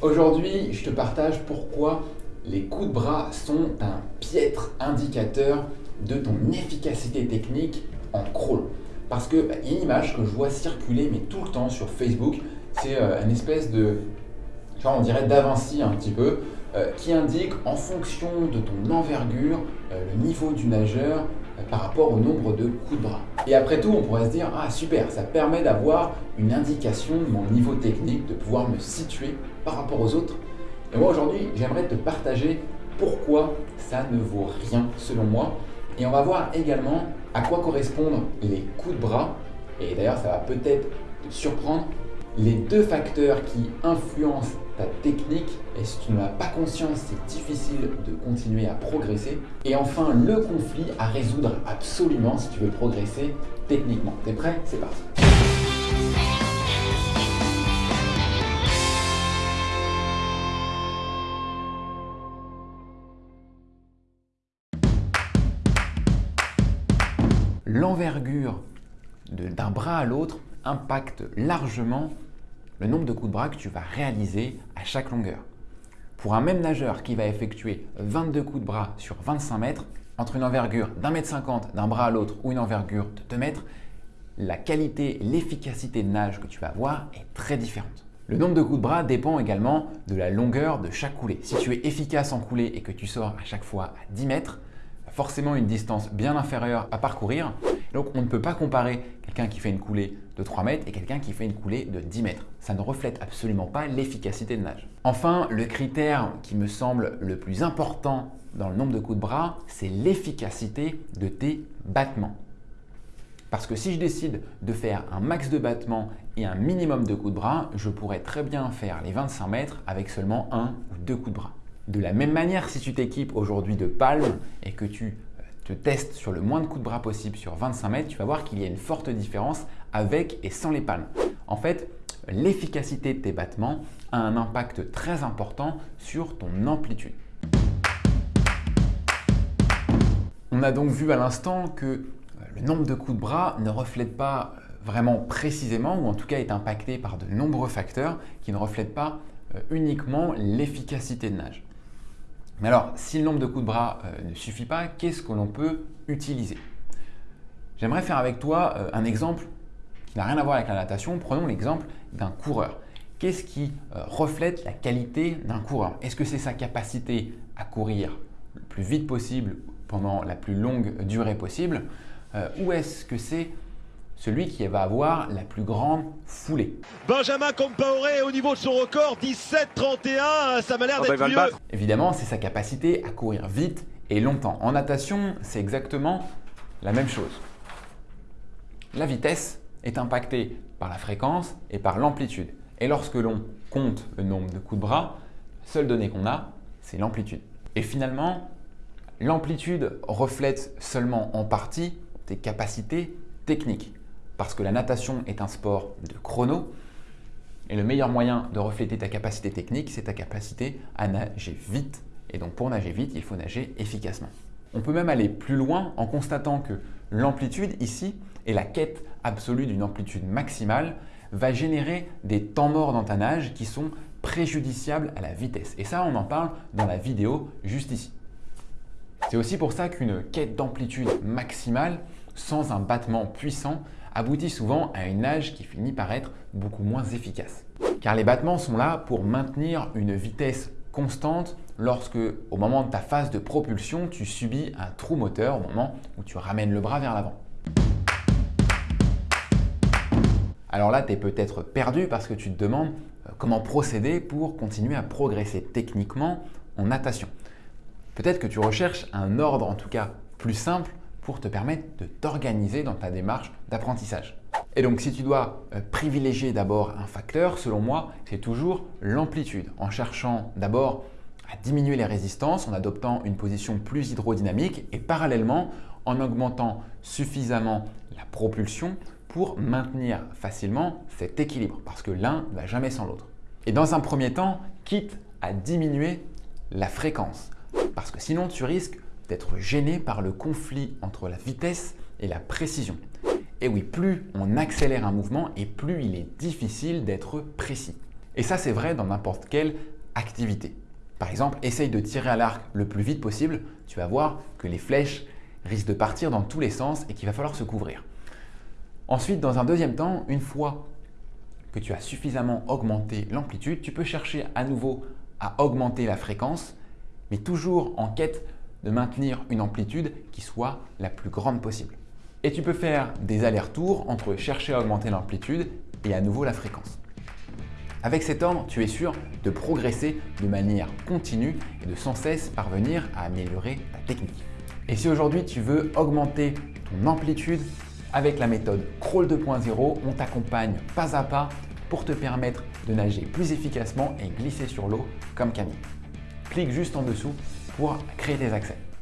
Aujourd'hui, je te partage pourquoi les coups de bras sont un piètre indicateur de ton efficacité technique en crawl. Parce qu'il bah, y a une image que je vois circuler mais tout le temps sur Facebook, c'est euh, une espèce de, genre on dirait d'Avinci un petit peu, euh, qui indique en fonction de ton envergure, euh, le niveau du nageur par rapport au nombre de coups de bras. Et après tout, on pourrait se dire, ah super, ça permet d'avoir une indication de mon niveau technique, de pouvoir me situer par rapport aux autres. Et moi aujourd'hui, j'aimerais te partager pourquoi ça ne vaut rien selon moi. Et on va voir également à quoi correspondent les coups de bras. Et d'ailleurs, ça va peut-être te surprendre. Les deux facteurs qui influencent ta technique et si tu n'en as pas conscience, c'est difficile de continuer à progresser. Et enfin, le conflit à résoudre absolument si tu veux progresser techniquement. T'es prêt? C'est parti L'envergure d'un bras à l'autre impacte largement le nombre de coups de bras que tu vas réaliser à chaque longueur. Pour un même nageur qui va effectuer 22 coups de bras sur 25 mètres, entre une envergure d'un mètre cinquante d'un bras à l'autre ou une envergure de 2 mètres, la qualité, l'efficacité de nage que tu vas avoir est très différente. Le nombre de coups de bras dépend également de la longueur de chaque coulée. Si tu es efficace en coulée et que tu sors à chaque fois à 10 mètres, forcément une distance bien inférieure à parcourir. Donc on ne peut pas comparer qui fait une coulée de 3 mètres et quelqu'un qui fait une coulée de 10 mètres. Ça ne reflète absolument pas l'efficacité de nage. Enfin, le critère qui me semble le plus important dans le nombre de coups de bras, c'est l'efficacité de tes battements. Parce que si je décide de faire un max de battements et un minimum de coups de bras, je pourrais très bien faire les 25 mètres avec seulement un ou deux coups de bras. De la même manière, si tu t'équipes aujourd'hui de palmes et que tu te sur le moins de coups de bras possible sur 25 mètres, tu vas voir qu'il y a une forte différence avec et sans les palmes. En fait, l'efficacité de tes battements a un impact très important sur ton amplitude. On a donc vu à l'instant que euh, le nombre de coups de bras ne reflète pas euh, vraiment précisément, ou en tout cas est impacté par de nombreux facteurs qui ne reflètent pas uniquement l'efficacité de nage. Mais alors, si le nombre de coups de bras euh, ne suffit pas, qu'est-ce que l'on peut utiliser? J'aimerais faire avec toi euh, un exemple qui n'a rien à voir avec la natation. Prenons l'exemple d'un coureur. Qu'est-ce qui euh, reflète la qualité d'un coureur? Est-ce que c'est sa capacité à courir le plus vite possible pendant la plus longue durée possible? Ou est-ce que c'est celui qui va avoir la plus grande foulée. Benjamin Compaoré au niveau de son record, 17-31, ça m'a l'air ah bah, d'être mieux. Évidemment, c'est sa capacité à courir vite et longtemps. En natation, c'est exactement la même chose. La vitesse est impactée par la fréquence et par l'amplitude. Et lorsque l'on compte le nombre de coups de bras, la seule donnée qu'on a, c'est l'amplitude. Et finalement, l'amplitude reflète seulement en partie tes capacités techniques parce que la natation est un sport de chrono. Et le meilleur moyen de refléter ta capacité technique, c'est ta capacité à nager vite. Et donc pour nager vite, il faut nager efficacement. On peut même aller plus loin en constatant que l'amplitude ici et la quête absolue d'une amplitude maximale va générer des temps morts dans ta nage qui sont préjudiciables à la vitesse. Et ça, on en parle dans la vidéo juste ici. C'est aussi pour ça qu'une quête d'amplitude maximale sans un battement puissant aboutit souvent à une nage qui finit par être beaucoup moins efficace. Car les battements sont là pour maintenir une vitesse constante lorsque, au moment de ta phase de propulsion, tu subis un trou moteur au moment où tu ramènes le bras vers l'avant. Alors là, tu es peut-être perdu parce que tu te demandes euh, comment procéder pour continuer à progresser techniquement en natation. Peut-être que tu recherches un ordre en tout cas plus simple pour te permettre de t'organiser dans ta démarche d'apprentissage. Et donc si tu dois euh, privilégier d'abord un facteur, selon moi, c'est toujours l'amplitude, en cherchant d'abord à diminuer les résistances en adoptant une position plus hydrodynamique et parallèlement en augmentant suffisamment la propulsion pour maintenir facilement cet équilibre parce que l'un ne va jamais sans l'autre. Et dans un premier temps, quitte à diminuer la fréquence parce que sinon tu risques d'être gêné par le conflit entre la vitesse et la précision. Et oui, plus on accélère un mouvement et plus il est difficile d'être précis. Et ça, c'est vrai dans n'importe quelle activité. Par exemple, essaye de tirer à l'arc le plus vite possible, tu vas voir que les flèches risquent de partir dans tous les sens et qu'il va falloir se couvrir. Ensuite, dans un deuxième temps, une fois que tu as suffisamment augmenté l'amplitude, tu peux chercher à nouveau à augmenter la fréquence, mais toujours en quête de maintenir une amplitude qui soit la plus grande possible. Et tu peux faire des allers-retours entre chercher à augmenter l'amplitude et à nouveau la fréquence. Avec cet ordre, tu es sûr de progresser de manière continue et de sans cesse parvenir à améliorer ta technique. Et si aujourd'hui tu veux augmenter ton amplitude avec la méthode Crawl 2.0, on t'accompagne pas à pas pour te permettre de nager plus efficacement et glisser sur l'eau comme Camille. Clique juste en dessous pour créer des accès.